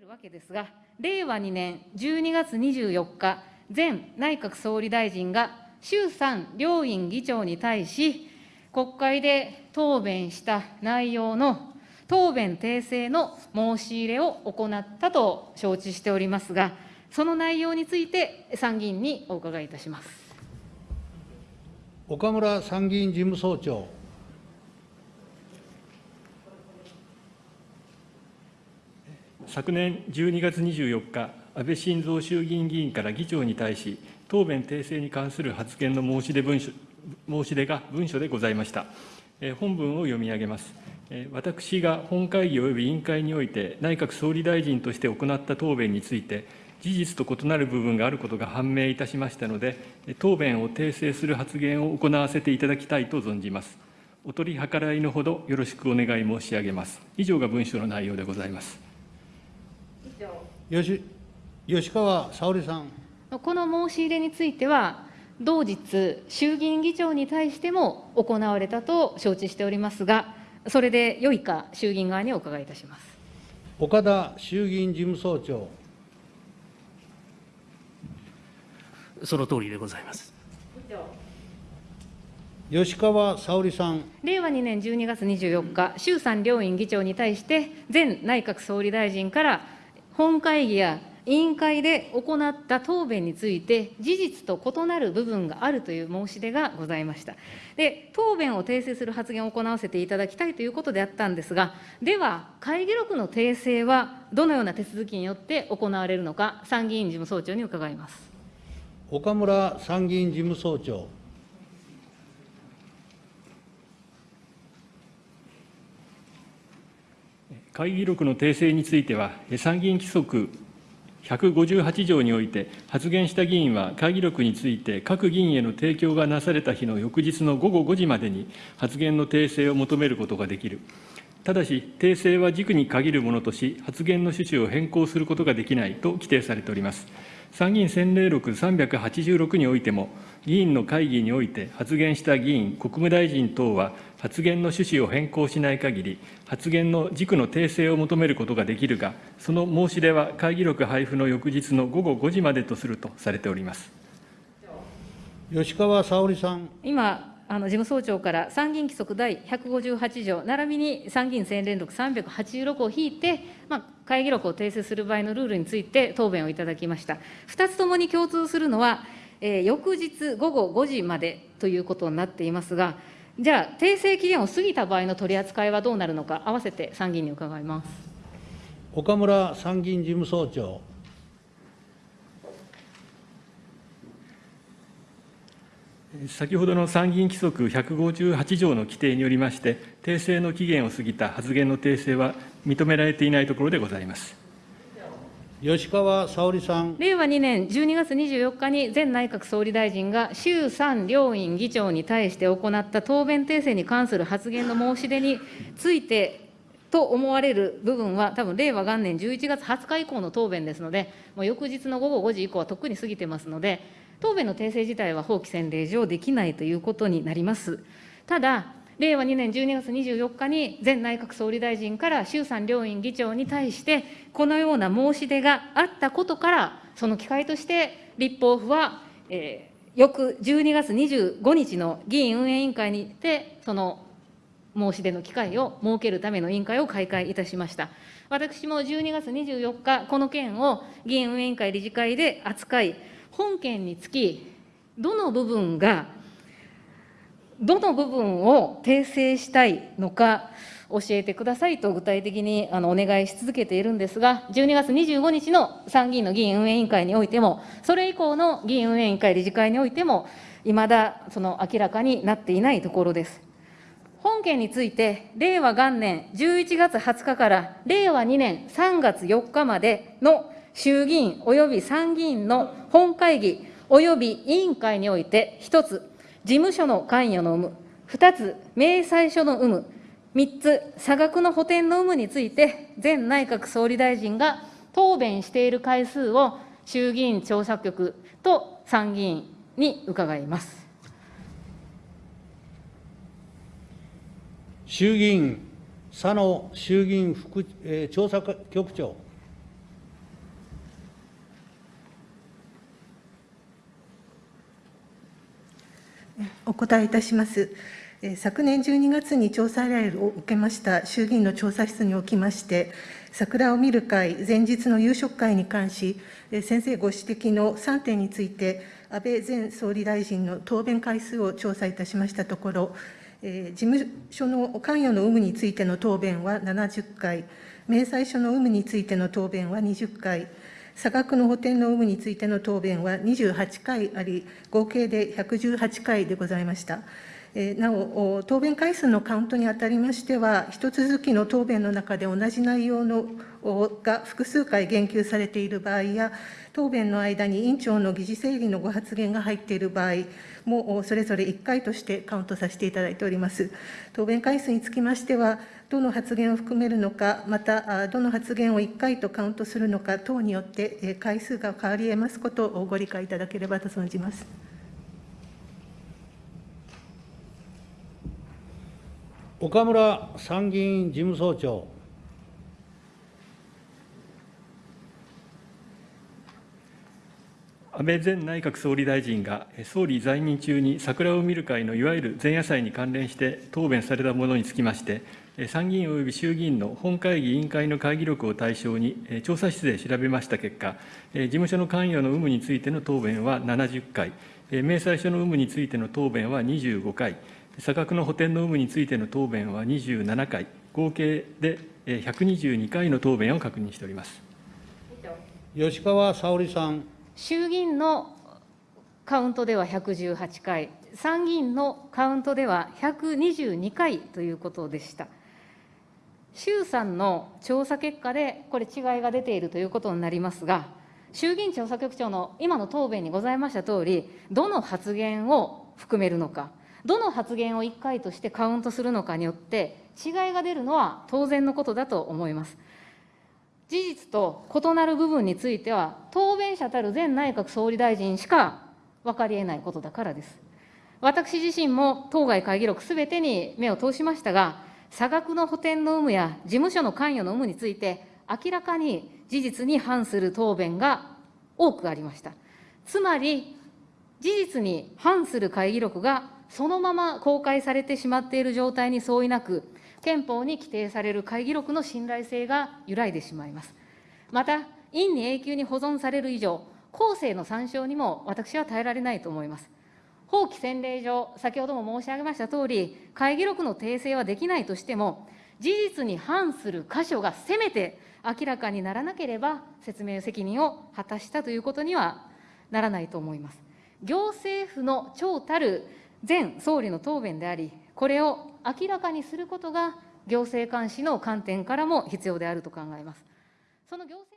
れるわけですが、令和2年12月24日、前内閣総理大臣が衆参両院議長に対し、国会で答弁した内容の答弁訂正の申し入れを行ったと承知しておりますが、その内容について、参議院にお伺いいたします。岡村参議院事務総長。昨年12月24日、安倍晋三衆議院議員から議長に対し、答弁訂正に関する発言の申し出文書申し出が文書でございました。本文を読み上げます。私が本会議及び委員会において、内閣総理大臣として行った答弁について、事実と異なる部分があることが判明いたしましたので、答弁を訂正する発言を行わせていただきたいと存じます。お取り計らいのほどよろしくお願い申し上げます。以上が文書の内容でございます。吉吉川沙織さん。この申し入れについては、同日、衆議院議長に対しても行われたと承知しておりますが、それでよいか、衆議院側にお伺いいたします岡田衆議院事務総長。その通りでございます。吉川沙織さん。令和2年12月24日、衆参両院議長に対して、前内閣総理大臣から本会議や委員会で行った答弁について、事実と異なる部分があるという申し出がございました。で、答弁を訂正する発言を行わせていただきたいということであったんですが、では、会議録の訂正はどのような手続きによって行われるのか、参議院事務総長に伺います。岡村参議院事務総長。会議録の訂正については、参議院規則158条において、発言した議員は会議録について、各議員への提供がなされた日の翌日の午後5時までに発言の訂正を求めることができる。ただし、訂正は軸に限るものとし、発言の趣旨を変更することができないと規定されております。参議院選例録386においても、議員の会議において発言した議員、国務大臣等は、発言の趣旨を変更しない限り、発言の軸の訂正を求めることができるが、その申し出は会議録配布の翌日の午後5時までとするとされております吉川沙織さん。今あの事務総長から参議院規則第158条、並びに参議院選連録386を引いて、まあ、会議録を訂正する場合のルールについて答弁をいただきました。2つともに共通するのは、えー、翌日午後5時までということになっていますが、じゃあ、訂正期限を過ぎた場合の取り扱いはどうなるのか、合わせて参議院に伺います岡村参議院事務総長。先ほどの参議院規則158条の規定によりまして、訂正の期限を過ぎた発言の訂正は認められていないところでございます。吉川沙織さん。令和2年12月24日に前内閣総理大臣が衆参両院議長に対して行った答弁訂正に関する発言の申し出についてと思われる部分は、多分令和元年11月20日以降の答弁ですので、もう翌日の午後5時以降はとっくに過ぎてますので、答弁の訂正自体は法規制令上できないということになります。ただ、令和2年12月24日に前内閣総理大臣から衆参両院議長に対して、このような申し出があったことから、その機会として立法府は、えー、翌12月25日の議院運営委員会にて、その申し出の機会を設けるための委員会を開会いたしました。私も12月24日、この件を議院運営委員会理事会で扱い、本件につき、どの部分が、どの部分を訂正したいのか、教えてくださいと具体的にあのお願いし続けているんですが、12月25日の参議院の議院運営委員会においても、それ以降の議院運営委員会理事会においても、いまだその明らかになっていないところです。本件について、令和元年11月20日から令和2年3月4日までの衆議院及び参議院の本会議及び委員会において、1つ、事務所の関与の有無、2つ、明細書の有無、3つ、差額の補填の有無について、前内閣総理大臣が答弁している回数を衆議院調査局と参議院に伺います。衆議院佐野衆議院副、えー、調査局長。答えいたします。昨年12月に調査依頼を受けました衆議院の調査室におきまして、桜を見る会前日の夕食会に関し、先生ご指摘の3点について、安倍前総理大臣の答弁回数を調査いたしましたところ、事務所の関与の有無についての答弁は70回、明細書の有無についての答弁は20回、差額の補填の有無についての答弁は28回あり、合計で118回でございました。なお、答弁回数のカウントにあたりましては、一続きの答弁の中で同じ内容のが複数回言及されている場合や、答弁の間に委員長の議事整理のご発言が入っている場合も、それぞれ1回としてカウントさせていただいております。答弁回数につきましては、どの発言を含めるのか、また、あどの発言を1回とカウントするのか等によって、えー回数が変わり得ますことをご理解いただければと存じます。岡村参議院事務総長。安倍前内閣総理大臣がえ総理在任中に桜を見る会のいわゆる前夜祭に関連して答弁されたものにつきまして、え参議院及び衆議院の本会議委員会の会議録を対象にえ調査室で調べました結果、え事務所の関与の有無についての答弁は70回、え明細書の有無についての答弁は25回、差額の補填の有無についての答弁は27回、合計でえ122回の答弁を確認しております。吉川沙織さん。衆議院のカウントでは118回、参議院のカウントでは122回ということでした。衆参の調査結果で、これ、違いが出ているということになりますが、衆議院調査局長の今の答弁にございましたとおり、どの発言を含めるのか、どの発言を1回としてカウントするのかによって、違いが出るのは当然のことだと思います。事実と異なる部分については、答弁者たる前内閣総理大臣しか分かりえないことだからです。私自身も当該会議録すべてに目を通しましたが、差額の補填の有無や事務所の関与の有無について、明らかに事実に反する答弁が多くありました。つまり、事実に反する会議録がそのまま公開されてしまっている状態に相違なく、憲法に規定される会議録の信頼性が揺らいでしまいます。また、院に永久に保存される以上、後世の参照にも私は耐えられないと思います。法規洗礼上、先ほども申し上げましたとおり、会議録の訂正はできないとしても、事実に反する箇所がせめて明らかにならなければ、説明責任を果たしたということにはならないと思います。行政府の長たる前総理の答弁であり、これを明らかにすることが行政監視の観点からも必要であると考えます。その行政